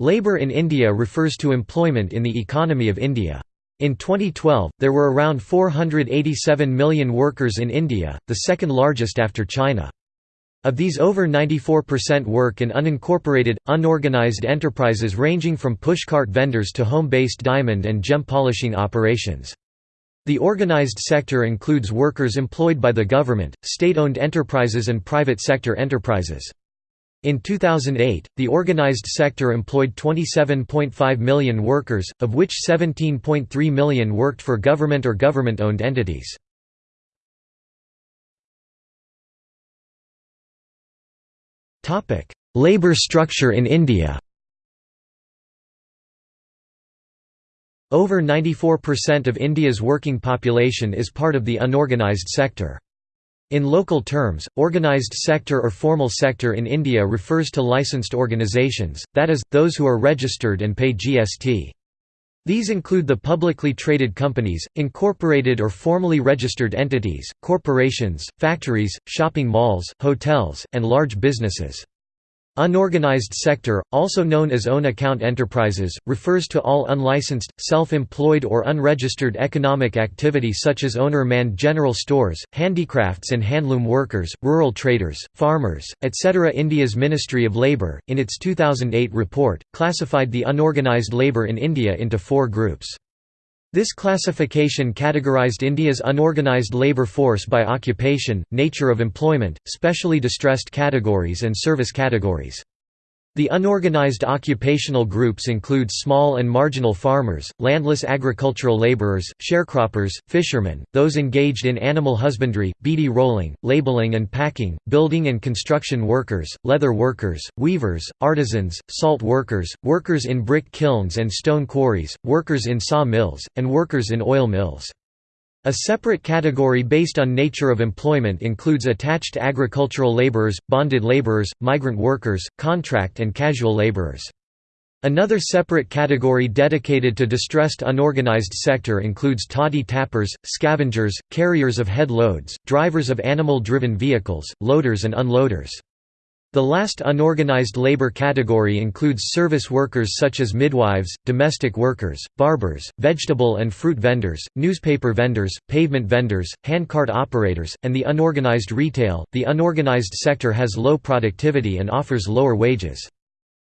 Labour in India refers to employment in the economy of India. In 2012, there were around 487 million workers in India, the second largest after China. Of these over 94% work in unincorporated, unorganized enterprises ranging from pushcart vendors to home-based diamond and gem polishing operations. The organized sector includes workers employed by the government, state-owned enterprises and private sector enterprises. In 2008, the organized sector employed 27.5 million workers, of which 17.3 million worked for government or government-owned entities. Labour structure in India Over 94% of India's working population is part of the unorganised sector. In local terms, organised sector or formal sector in India refers to licensed organisations, that is, those who are registered and pay GST. These include the publicly traded companies, incorporated or formally registered entities, corporations, factories, shopping malls, hotels, and large businesses. Unorganized sector, also known as own account enterprises, refers to all unlicensed, self-employed or unregistered economic activity such as owner-manned general stores, handicrafts and handloom workers, rural traders, farmers, etc. India's Ministry of Labour, in its 2008 report, classified the unorganized labour in India into four groups. This classification categorized India's unorganized labour force by occupation, nature of employment, specially distressed categories and service categories. The unorganized occupational groups include small and marginal farmers, landless agricultural laborers, sharecroppers, fishermen, those engaged in animal husbandry, beedi rolling, labeling and packing, building and construction workers, leather workers, weavers, artisans, salt workers, workers in brick kilns and stone quarries, workers in saw mills, and workers in oil mills. A separate category based on nature of employment includes attached agricultural laborers, bonded laborers, migrant workers, contract and casual laborers. Another separate category dedicated to distressed unorganized sector includes toddy tappers, scavengers, carriers of head loads, drivers of animal-driven vehicles, loaders and unloaders. The last unorganized labor category includes service workers such as midwives, domestic workers, barbers, vegetable and fruit vendors, newspaper vendors, pavement vendors, handcart operators, and the unorganized retail. The unorganized sector has low productivity and offers lower wages.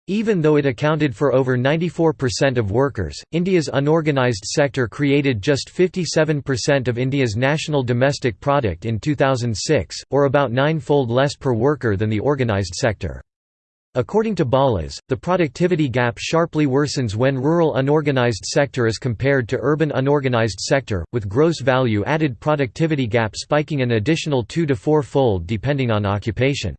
Even though it accounted for over 94% of workers, India's unorganised sector created just 57% of India's national domestic product in 2006, or about nine-fold less per worker than the organised sector. According to BALAS, the productivity gap sharply worsens when rural unorganized sector is compared to urban unorganized sector, with gross value added productivity gap spiking an additional two to four-fold depending on occupation.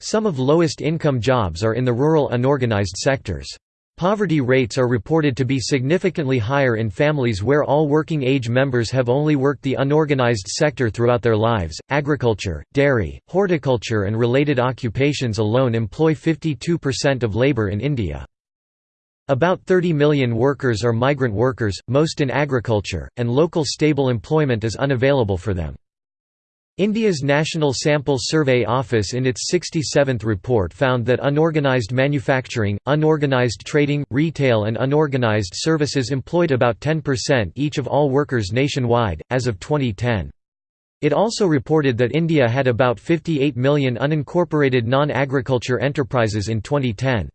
Some of lowest income jobs are in the rural unorganized sectors. Poverty rates are reported to be significantly higher in families where all working age members have only worked the unorganized sector throughout their lives. Agriculture, dairy, horticulture, and related occupations alone employ 52% of labor in India. About 30 million workers are migrant workers, most in agriculture, and local stable employment is unavailable for them. India's National Sample Survey Office in its 67th report found that unorganized manufacturing, unorganized trading, retail and unorganized services employed about 10% each of all workers nationwide, as of 2010. It also reported that India had about 58 million unincorporated non-agriculture enterprises in 2010.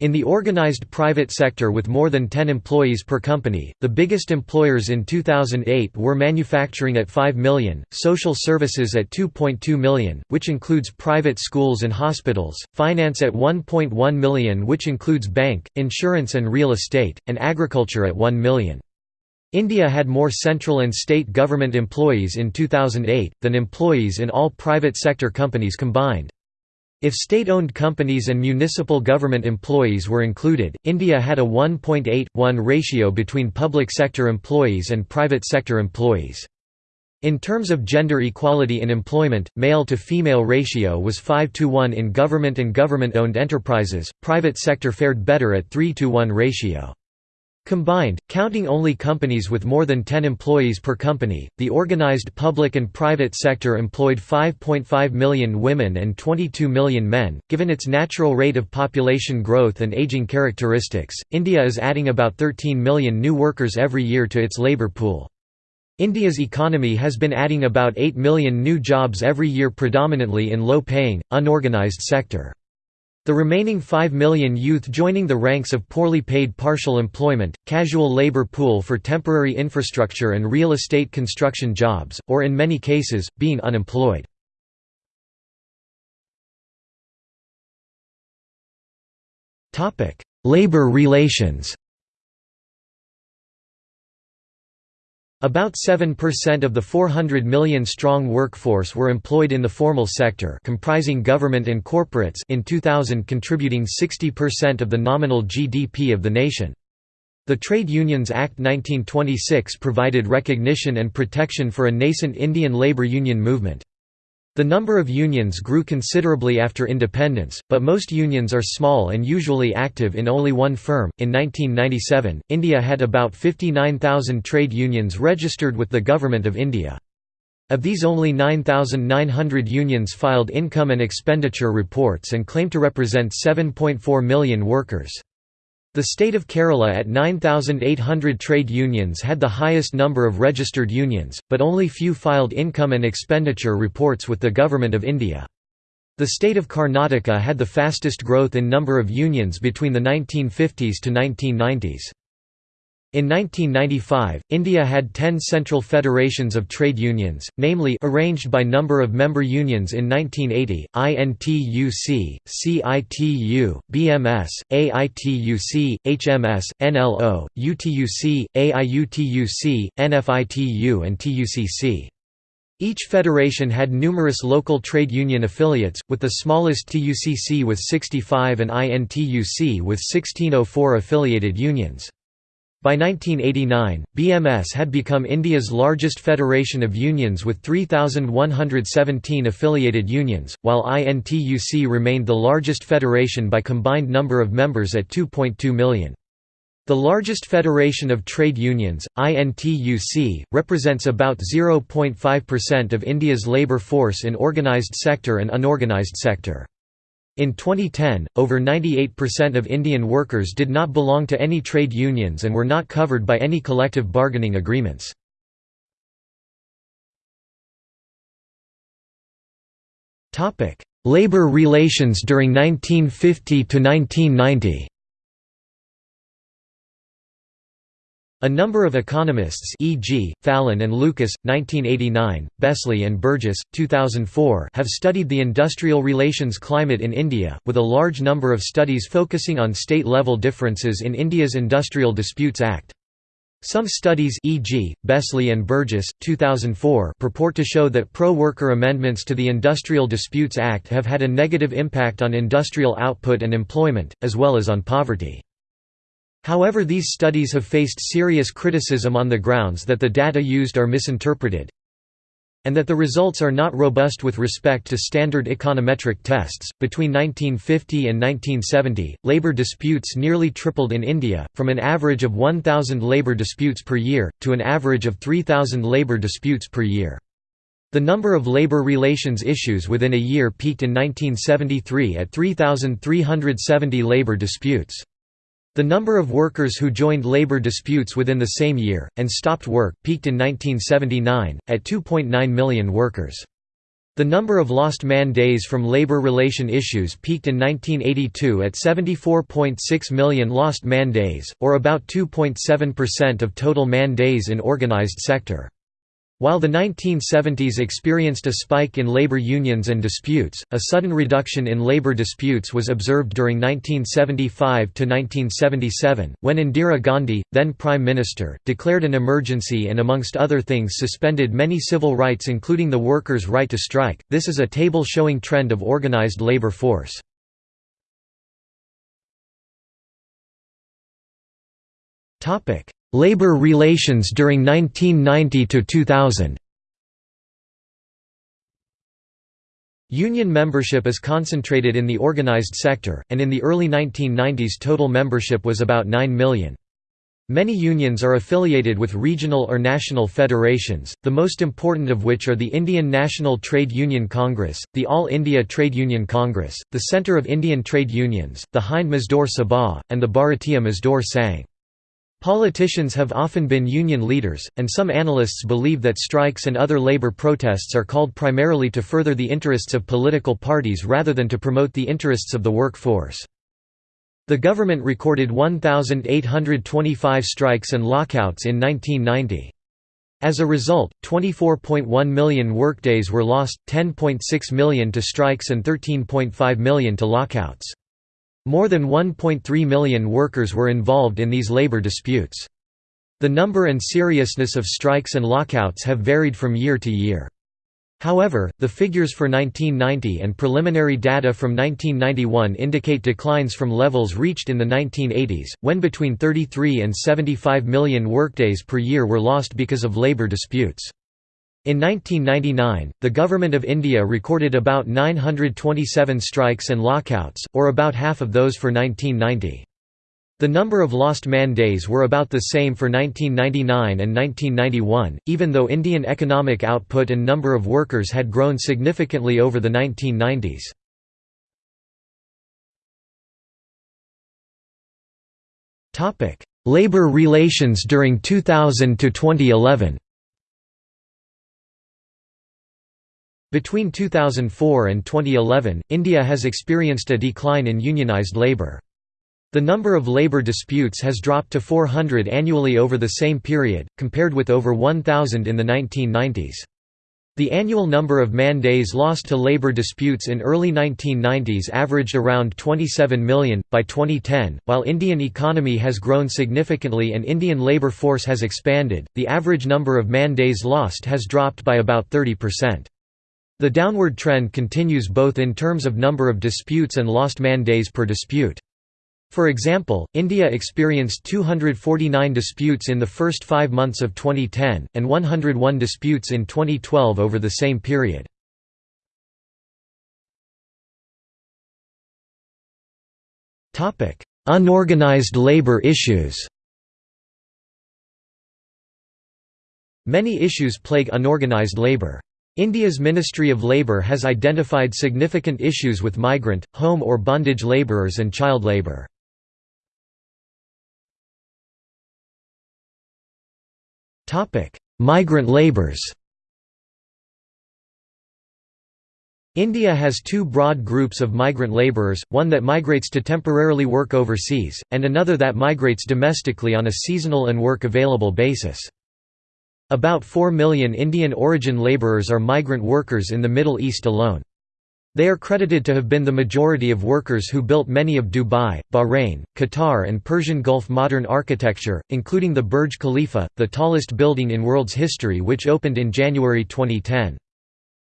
In the organized private sector with more than 10 employees per company, the biggest employers in 2008 were manufacturing at 5 million, social services at 2.2 million, which includes private schools and hospitals, finance at 1.1 million which includes bank, insurance and real estate, and agriculture at 1 million. India had more central and state government employees in 2008, than employees in all private sector companies combined. If state-owned companies and municipal government employees were included, India had a 1.8:1 ratio between public sector employees and private sector employees. In terms of gender equality in employment, male-to-female ratio was 5 to 1 in government and government-owned enterprises, private sector fared better at 3 to 1 ratio. Combined, counting only companies with more than 10 employees per company, the organized public and private sector employed 5.5 million women and 22 million men. Given its natural rate of population growth and aging characteristics, India is adding about 13 million new workers every year to its labor pool. India's economy has been adding about 8 million new jobs every year predominantly in low-paying, unorganized sector. The remaining 5 million youth joining the ranks of poorly paid partial employment, casual labor pool for temporary infrastructure and real estate construction jobs, or in many cases, being unemployed. Labor relations About 7% of the 400 million strong workforce were employed in the formal sector comprising government and corporates in 2000 contributing 60% of the nominal GDP of the nation. The Trade Unions Act 1926 provided recognition and protection for a nascent Indian labour union movement. The number of unions grew considerably after independence, but most unions are small and usually active in only one firm. In 1997, India had about 59,000 trade unions registered with the Government of India. Of these only 9,900 unions filed income and expenditure reports and claim to represent 7.4 million workers. The state of Kerala at 9,800 trade unions had the highest number of registered unions, but only few filed income and expenditure reports with the Government of India. The state of Karnataka had the fastest growth in number of unions between the 1950s to 1990s. In 1995, India had 10 central federations of trade unions, namely arranged by number of member unions in 1980, INTUC, CITU, BMS, AITUC, HMS, NLO, UTUC, AIUTUC, NFITU and TUCC. Each federation had numerous local trade union affiliates, with the smallest TUCC with 65 and INTUC with 1604 affiliated unions. By 1989, BMS had become India's largest federation of unions with 3,117 affiliated unions, while INTUC remained the largest federation by combined number of members at 2.2 million. The largest federation of trade unions, INTUC, represents about 0.5% of India's labour force in organised sector and unorganised sector. In 2010, over 98% of Indian workers did not belong to any trade unions and were not covered by any collective bargaining agreements. Labor relations during 1950 to 1990 A number of economists e.g., Fallon and Lucas, 1989, Besley and Burgess, 2004 have studied the industrial relations climate in India, with a large number of studies focusing on state-level differences in India's Industrial Disputes Act. Some studies e.g., Besley and Burgess, 2004 purport to show that pro-worker amendments to the Industrial Disputes Act have had a negative impact on industrial output and employment, as well as on poverty. However these studies have faced serious criticism on the grounds that the data used are misinterpreted and that the results are not robust with respect to standard econometric tests. Between 1950 and 1970, labor disputes nearly tripled in India, from an average of 1,000 labor disputes per year, to an average of 3,000 labor disputes per year. The number of labor relations issues within a year peaked in 1973 at 3,370 labor disputes. The number of workers who joined labor disputes within the same year, and stopped work, peaked in 1979, at 2.9 million workers. The number of lost man days from labor relation issues peaked in 1982 at 74.6 million lost man days, or about 2.7% of total man days in organized sector. While the 1970s experienced a spike in labor unions and disputes, a sudden reduction in labor disputes was observed during 1975 to 1977, when Indira Gandhi, then Prime Minister, declared an emergency and amongst other things suspended many civil rights including the workers' right to strike. This is a table showing trend of organized labor force. Labor relations during 1990 to 2000. Union membership is concentrated in the organized sector, and in the early 1990s total membership was about 9 million. Many unions are affiliated with regional or national federations, the most important of which are the Indian National Trade Union Congress, the All India Trade Union Congress, the Centre of Indian Trade Unions, the Hind Mazdoor Sabha, and the Bharatiya Mazdoor Sangh. Politicians have often been union leaders, and some analysts believe that strikes and other labour protests are called primarily to further the interests of political parties rather than to promote the interests of the workforce. The government recorded 1,825 strikes and lockouts in 1990. As a result, 24.1 million workdays were lost, 10.6 million to strikes and 13.5 million to lockouts. More than 1.3 million workers were involved in these labor disputes. The number and seriousness of strikes and lockouts have varied from year to year. However, the figures for 1990 and preliminary data from 1991 indicate declines from levels reached in the 1980s, when between 33 and 75 million workdays per year were lost because of labour disputes. In 1999, the Government of India recorded about 927 strikes and lockouts, or about half of those for 1990. The number of lost man days were about the same for 1999 and 1991, even though Indian economic output and number of workers had grown significantly over the 1990s. Labour relations during 2000 to 2011. Between 2004 and 2011, India has experienced a decline in unionised labour. The number of labor disputes has dropped to 400 annually over the same period, compared with over 1,000 in the 1990s. The annual number of man days lost to labor disputes in early 1990s averaged around 27 million. By 2010, while Indian economy has grown significantly and Indian labor force has expanded, the average number of man days lost has dropped by about 30%. The downward trend continues both in terms of number of disputes and lost man days per dispute. For example, India experienced 249 disputes in the first five months of 2010, and 101 disputes in 2012 over the same period. Unorganized labor issues Many issues plague unorganized labor. India's Ministry of Labour has identified significant issues with migrant, home or bondage labourers and child labour. Migrant labours. India has two broad groups of migrant labourers, one that migrates to temporarily work overseas, and another that migrates domestically on a seasonal and work-available basis. About 4 million Indian origin labourers are migrant workers in the Middle East alone. They are credited to have been the majority of workers who built many of Dubai, Bahrain, Qatar and Persian Gulf modern architecture, including the Burj Khalifa, the tallest building in world's history which opened in January 2010.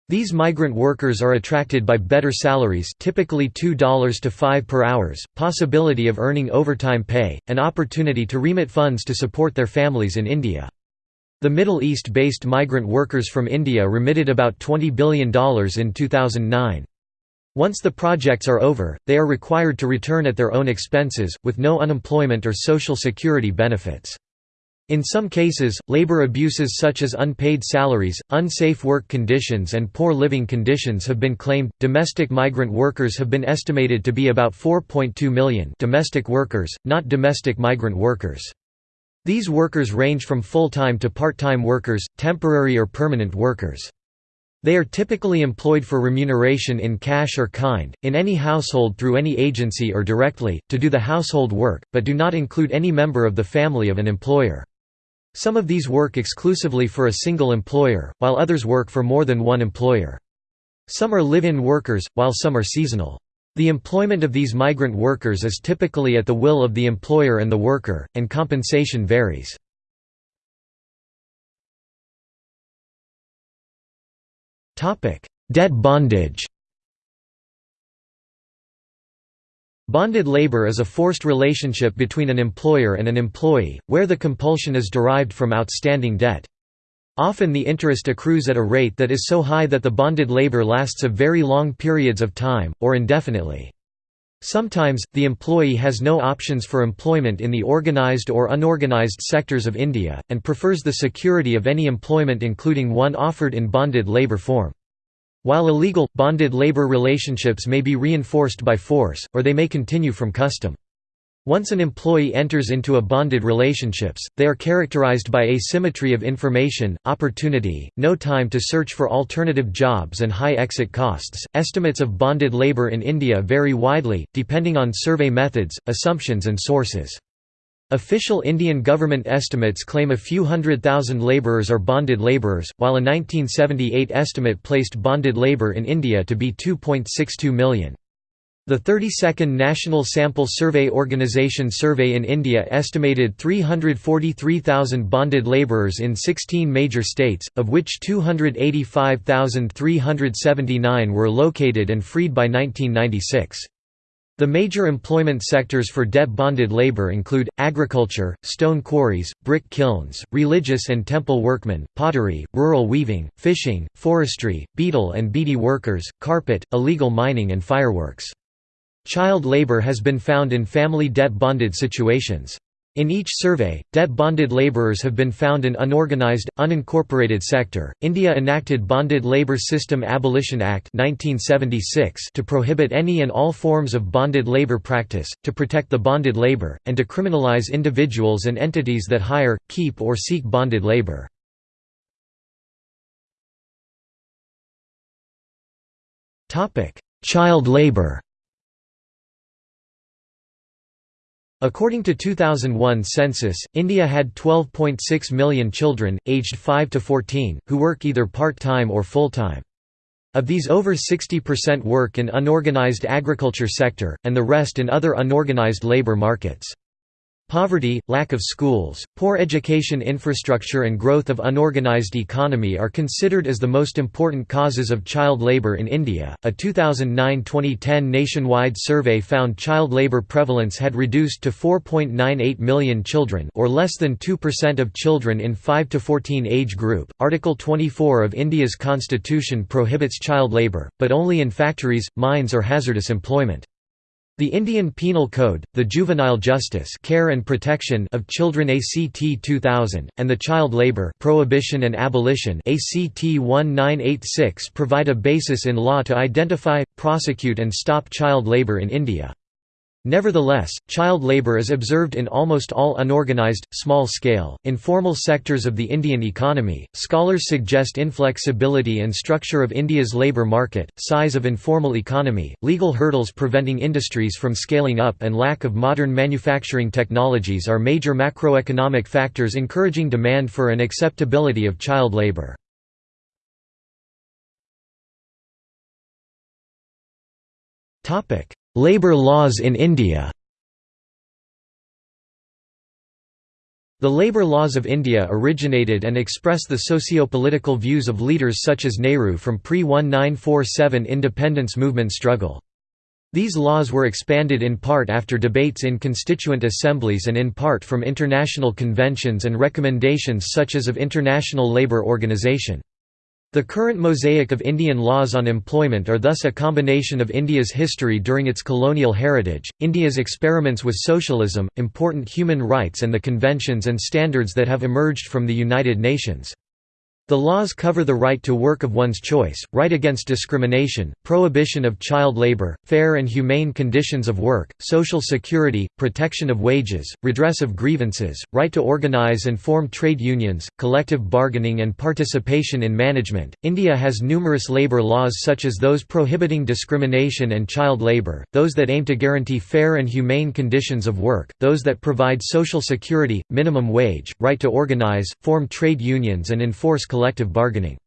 These migrant workers are attracted by better salaries typically $2 to 5 per hours, possibility of earning overtime pay, and opportunity to remit funds to support their families in India. The Middle East-based migrant workers from India remitted about $20 billion in 2009. Once the projects are over, they are required to return at their own expenses, with no unemployment or social security benefits. In some cases, labor abuses such as unpaid salaries, unsafe work conditions, and poor living conditions have been claimed. Domestic migrant workers have been estimated to be about 4.2 million domestic workers, not domestic migrant workers. These workers range from full-time to part-time workers, temporary or permanent workers. They are typically employed for remuneration in cash or kind, in any household through any agency or directly, to do the household work, but do not include any member of the family of an employer. Some of these work exclusively for a single employer, while others work for more than one employer. Some are live-in workers, while some are seasonal. The employment of these migrant workers is typically at the will of the employer and the worker, and compensation varies. Debt bondage. Bonded labor is a forced relationship between an employer and an employee, where the compulsion is derived from outstanding debt. Often the interest accrues at a rate that is so high that the bonded labor lasts a very long periods of time, or indefinitely. Sometimes, the employee has no options for employment in the organized or unorganized sectors of India, and prefers the security of any employment including one offered in bonded labour form. While illegal, bonded labour relationships may be reinforced by force, or they may continue from custom. Once an employee enters into a bonded relationships, they are characterized by asymmetry of information, opportunity, no time to search for alternative jobs and high exit costs. Estimates of bonded labor in India vary widely, depending on survey methods, assumptions and sources. Official Indian government estimates claim a few hundred thousand labourers are bonded labourers, while a 1978 estimate placed bonded labour in India to be 2.62 million. The 32nd National Sample Survey Organisation survey in India estimated 343,000 bonded labourers in 16 major states, of which 285,379 were located and freed by 1996. The major employment sectors for debt bonded labour include, agriculture, stone quarries, brick kilns, religious and temple workmen, pottery, rural weaving, fishing, forestry, betel and beedi workers, carpet, illegal mining and fireworks. Child labor has been found in family debt-bonded situations. In each survey, debt-bonded laborers have been found in unorganized, unincorporated sector. India enacted Bonded Labour System Abolition Act 1976 to prohibit any and all forms of bonded labor practice, to protect the bonded labor, and to criminalize individuals and entities that hire, keep or seek bonded labor. Topic: Child labor According to 2001 census, India had 12.6 million children, aged 5 to 14, who work either part-time or full-time. Of these over 60% work in unorganized agriculture sector, and the rest in other unorganized labor markets. Poverty, lack of schools, poor education infrastructure and growth of unorganized economy are considered as the most important causes of child labor in India. A 2009-2010 nationwide survey found child labor prevalence had reduced to 4.98 million children or less than 2% of children in 5 to 14 age group. Article 24 of India's constitution prohibits child labor, but only in factories, mines or hazardous employment. The Indian Penal Code, the Juvenile Justice Care and Protection of Children ACT 2000, and the Child Labour Prohibition and Abolition ACT 1986 provide a basis in law to identify, prosecute and stop child labour in India. Nevertheless, child labour is observed in almost all unorganized, small-scale, informal sectors of the Indian economy. Scholars suggest inflexibility and structure of India's labour market, size of informal economy, legal hurdles preventing industries from scaling up, and lack of modern manufacturing technologies are major macroeconomic factors encouraging demand for and acceptability of child labour. Topic: Labour laws in India The labour laws of India originated and express the socio-political views of leaders such as Nehru from pre-1947 independence movement struggle. These laws were expanded in part after debates in constituent assemblies and in part from international conventions and recommendations such as of International Labour Organization. The current mosaic of Indian laws on employment are thus a combination of India's history during its colonial heritage, India's experiments with socialism, important human rights and the conventions and standards that have emerged from the United Nations. The laws cover the right to work of one's choice, right against discrimination, prohibition of child labor, fair and humane conditions of work, social security, protection of wages, redress of grievances, right to organize and form trade unions, collective bargaining and participation in management. India has numerous labor laws such as those prohibiting discrimination and child labor, those that aim to guarantee fair and humane conditions of work, those that provide social security, minimum wage, right to organize, form trade unions and enforce collective bargaining.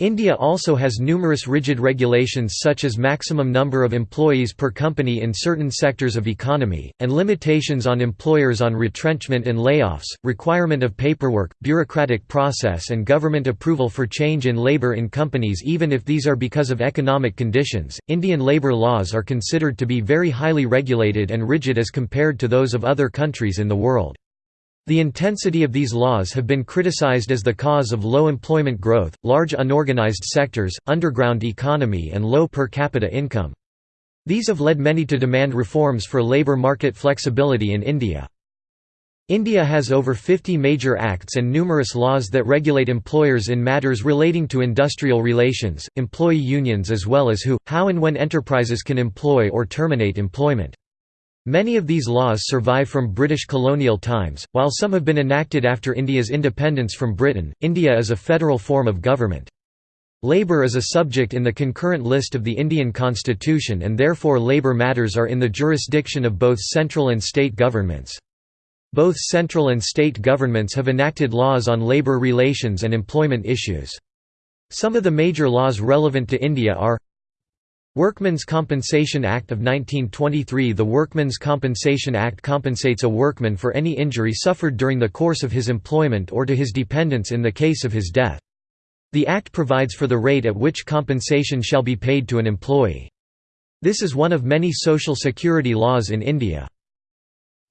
India also has numerous rigid regulations such as maximum number of employees per company in certain sectors of economy, and limitations on employers on retrenchment and layoffs, requirement of paperwork, bureaucratic process and government approval for change in labour in companies even if these are because of economic conditions. Indian labour laws are considered to be very highly regulated and rigid as compared to those of other countries in the world. The intensity of these laws have been criticized as the cause of low employment growth, large unorganized sectors, underground economy and low per capita income. These have led many to demand reforms for labour market flexibility in India. India has over 50 major acts and numerous laws that regulate employers in matters relating to industrial relations, employee unions as well as who, how and when enterprises can employ or terminate employment. Many of these laws survive from British colonial times, while some have been enacted after India's independence from Britain. India is a federal form of government. Labour is a subject in the concurrent list of the Indian constitution and therefore labour matters are in the jurisdiction of both central and state governments. Both central and state governments have enacted laws on labour relations and employment issues. Some of the major laws relevant to India are Workmen's Compensation Act of 1923 The Workmen's Compensation Act compensates a workman for any injury suffered during the course of his employment or to his dependents in the case of his death. The Act provides for the rate at which compensation shall be paid to an employee. This is one of many social security laws in India.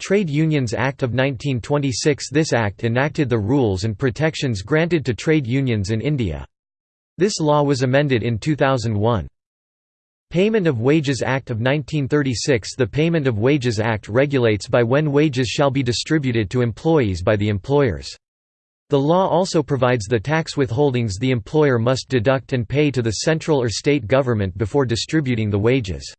Trade Unions Act of 1926 This act enacted the rules and protections granted to trade unions in India. This law was amended in 2001. Payment of Wages Act of 1936 The Payment of Wages Act regulates by when wages shall be distributed to employees by the employers. The law also provides the tax withholdings the employer must deduct and pay to the central or state government before distributing the wages.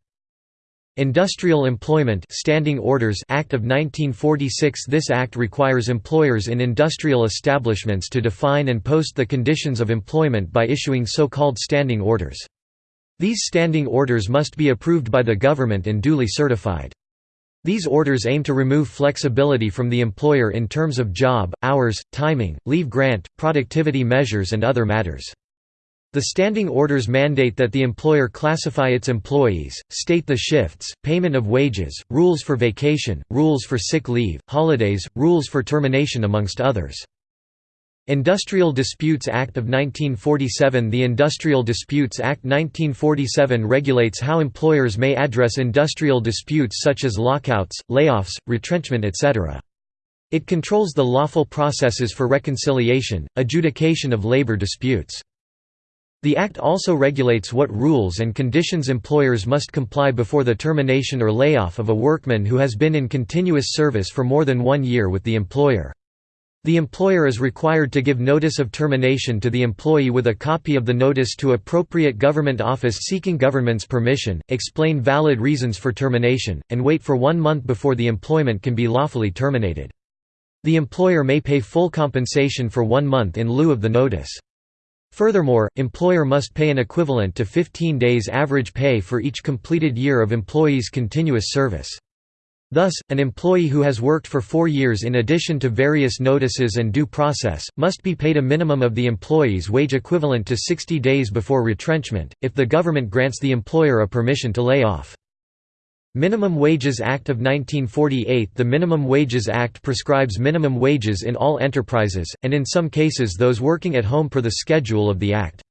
Industrial Employment Standing Orders Act of 1946 This act requires employers in industrial establishments to define and post the conditions of employment by issuing so-called standing orders. These standing orders must be approved by the government and duly certified. These orders aim to remove flexibility from the employer in terms of job, hours, timing, leave grant, productivity measures and other matters. The standing orders mandate that the employer classify its employees, state the shifts, payment of wages, rules for vacation, rules for sick leave, holidays, rules for termination amongst others. Industrial Disputes Act of 1947 The Industrial Disputes Act 1947 regulates how employers may address industrial disputes such as lockouts, layoffs, retrenchment etc. It controls the lawful processes for reconciliation, adjudication of labor disputes. The Act also regulates what rules and conditions employers must comply before the termination or layoff of a workman who has been in continuous service for more than one year with the employer. The employer is required to give notice of termination to the employee with a copy of the notice to appropriate government office seeking government's permission, explain valid reasons for termination, and wait for one month before the employment can be lawfully terminated. The employer may pay full compensation for one month in lieu of the notice. Furthermore, employer must pay an equivalent to 15 days average pay for each completed year of employee's continuous service. Thus, an employee who has worked for four years in addition to various notices and due process, must be paid a minimum of the employee's wage equivalent to 60 days before retrenchment, if the government grants the employer a permission to lay off. Minimum Wages Act of 1948 The Minimum Wages Act prescribes minimum wages in all enterprises, and in some cases those working at home per the schedule of the Act.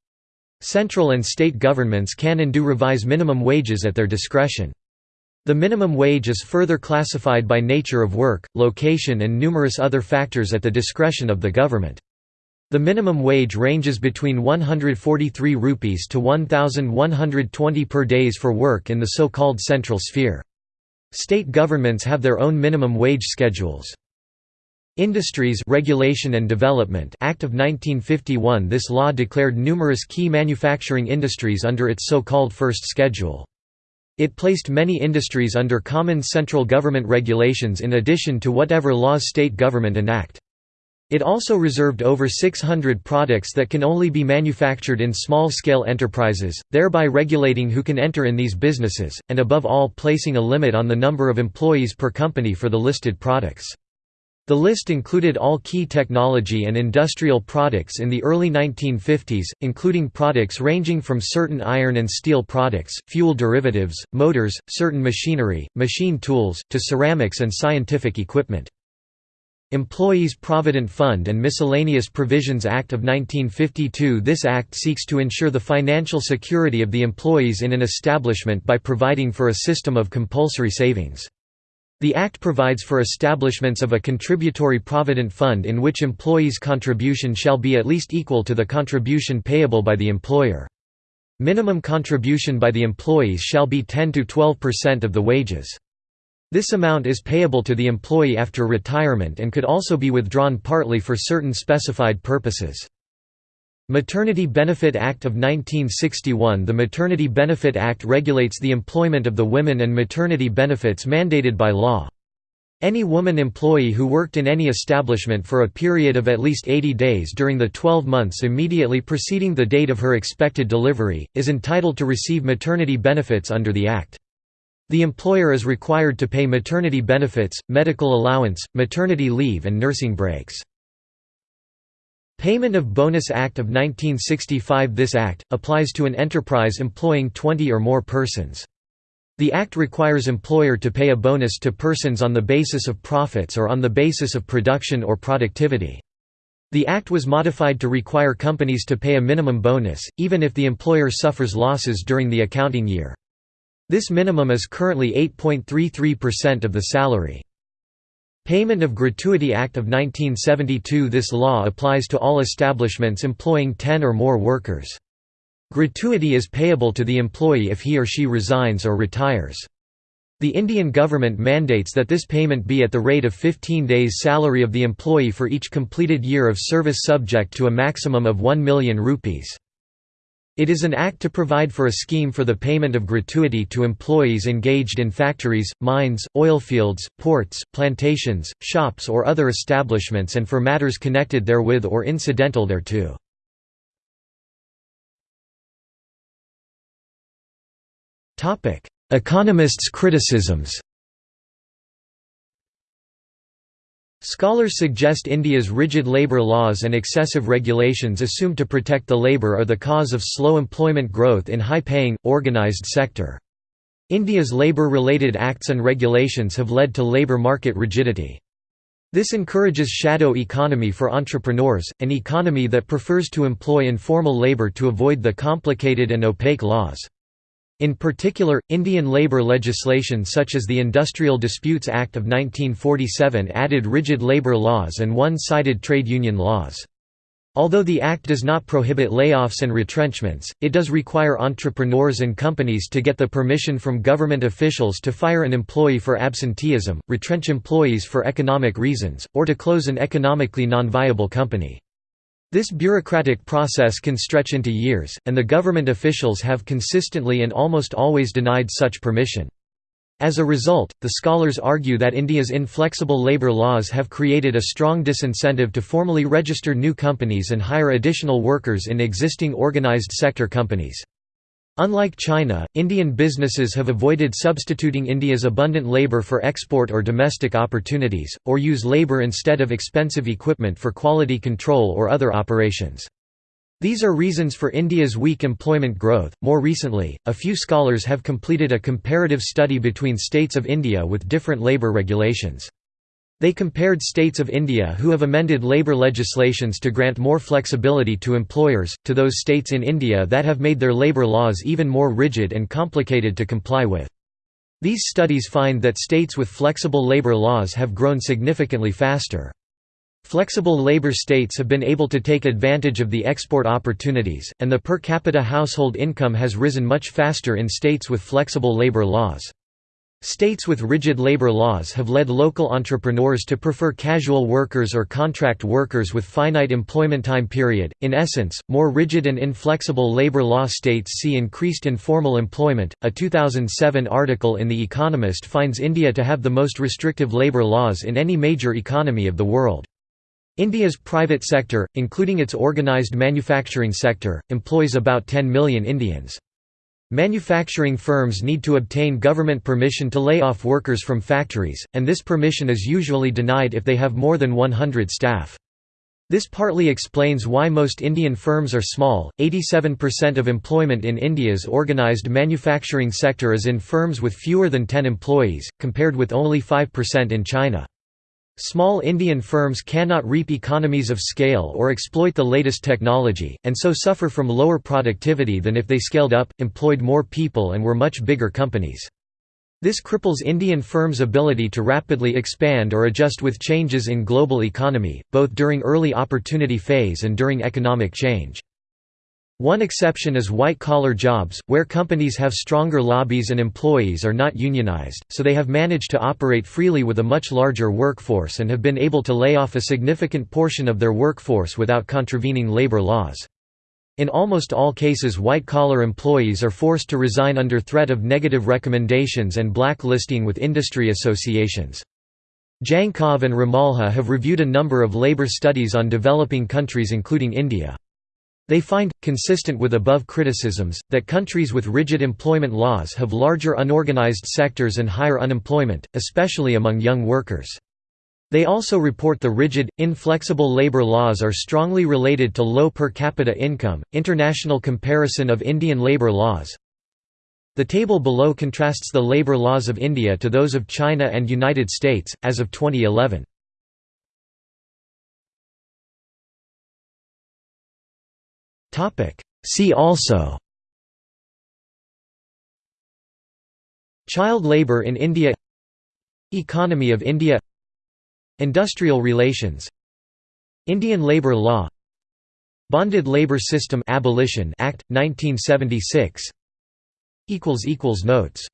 Central and state governments can and do revise minimum wages at their discretion. The minimum wage is further classified by nature of work, location and numerous other factors at the discretion of the government. The minimum wage ranges between 143 rupees to 1120 per days for work in the so-called central sphere. State governments have their own minimum wage schedules. Industries Regulation and Development Act of 1951 This law declared numerous key manufacturing industries under its so-called first schedule. It placed many industries under common central government regulations in addition to whatever laws state government enact. It also reserved over 600 products that can only be manufactured in small-scale enterprises, thereby regulating who can enter in these businesses, and above all placing a limit on the number of employees per company for the listed products. The list included all key technology and industrial products in the early 1950s, including products ranging from certain iron and steel products, fuel derivatives, motors, certain machinery, machine tools, to ceramics and scientific equipment. Employees Provident Fund and Miscellaneous Provisions Act of 1952 This act seeks to ensure the financial security of the employees in an establishment by providing for a system of compulsory savings. The Act provides for establishments of a contributory provident fund in which employees' contribution shall be at least equal to the contribution payable by the employer. Minimum contribution by the employees shall be 10–12% of the wages. This amount is payable to the employee after retirement and could also be withdrawn partly for certain specified purposes. Maternity Benefit Act of 1961 The Maternity Benefit Act regulates the employment of the women and maternity benefits mandated by law. Any woman employee who worked in any establishment for a period of at least 80 days during the 12 months immediately preceding the date of her expected delivery, is entitled to receive maternity benefits under the Act. The employer is required to pay maternity benefits, medical allowance, maternity leave and nursing breaks. Payment of Bonus Act of 1965 This act, applies to an enterprise employing 20 or more persons. The act requires employer to pay a bonus to persons on the basis of profits or on the basis of production or productivity. The act was modified to require companies to pay a minimum bonus, even if the employer suffers losses during the accounting year. This minimum is currently 8.33% of the salary. Payment of Gratuity Act of 1972 This law applies to all establishments employing 10 or more workers. Gratuity is payable to the employee if he or she resigns or retires. The Indian government mandates that this payment be at the rate of 15 days' salary of the employee for each completed year of service subject to a maximum of 1 million rupees. It is an act to provide for a scheme for the payment of gratuity to employees engaged in factories, mines, oilfields, ports, plantations, shops or other establishments and for matters connected therewith or incidental thereto. Economists' criticisms Scholars suggest India's rigid labour laws and excessive regulations assumed to protect the labour are the cause of slow employment growth in high-paying, organised sector. India's labour-related acts and regulations have led to labour market rigidity. This encourages shadow economy for entrepreneurs, an economy that prefers to employ informal labour to avoid the complicated and opaque laws. In particular, Indian labour legislation such as the Industrial Disputes Act of 1947 added rigid labour laws and one-sided trade union laws. Although the Act does not prohibit layoffs and retrenchments, it does require entrepreneurs and companies to get the permission from government officials to fire an employee for absenteeism, retrench employees for economic reasons, or to close an economically non-viable company. This bureaucratic process can stretch into years, and the government officials have consistently and almost always denied such permission. As a result, the scholars argue that India's inflexible labour laws have created a strong disincentive to formally register new companies and hire additional workers in existing organised sector companies. Unlike China, Indian businesses have avoided substituting India's abundant labour for export or domestic opportunities, or use labour instead of expensive equipment for quality control or other operations. These are reasons for India's weak employment growth. More recently, a few scholars have completed a comparative study between states of India with different labour regulations. They compared states of India who have amended labour legislations to grant more flexibility to employers, to those states in India that have made their labour laws even more rigid and complicated to comply with. These studies find that states with flexible labour laws have grown significantly faster. Flexible labor states have been able to take advantage of the export opportunities, and the per capita household income has risen much faster in states with flexible labor laws. States with rigid labor laws have led local entrepreneurs to prefer casual workers or contract workers with finite employment time period. In essence, more rigid and inflexible labor law states see increased informal employment. A 2007 article in The Economist finds India to have the most restrictive labor laws in any major economy of the world. India's private sector, including its organised manufacturing sector, employs about 10 million Indians. Manufacturing firms need to obtain government permission to lay off workers from factories, and this permission is usually denied if they have more than 100 staff. This partly explains why most Indian firms are small. 87% of employment in India's organised manufacturing sector is in firms with fewer than 10 employees, compared with only 5% in China. Small Indian firms cannot reap economies of scale or exploit the latest technology, and so suffer from lower productivity than if they scaled up, employed more people and were much bigger companies. This cripples Indian firms' ability to rapidly expand or adjust with changes in global economy, both during early opportunity phase and during economic change. One exception is white-collar jobs, where companies have stronger lobbies and employees are not unionized, so they have managed to operate freely with a much larger workforce and have been able to lay off a significant portion of their workforce without contravening labor laws. In almost all cases white-collar employees are forced to resign under threat of negative recommendations and blacklisting with industry associations. Djankov and Ramalho have reviewed a number of labor studies on developing countries including India. They find, consistent with above criticisms, that countries with rigid employment laws have larger unorganized sectors and higher unemployment, especially among young workers. They also report the rigid, inflexible labor laws are strongly related to low per capita income. International comparison of Indian labor laws. The table below contrasts the labor laws of India to those of China and United States as of 2011. See also Child labour in India Economy of India Industrial relations Indian labour law Bonded Labour System Abolition Act 1976 equals equals notes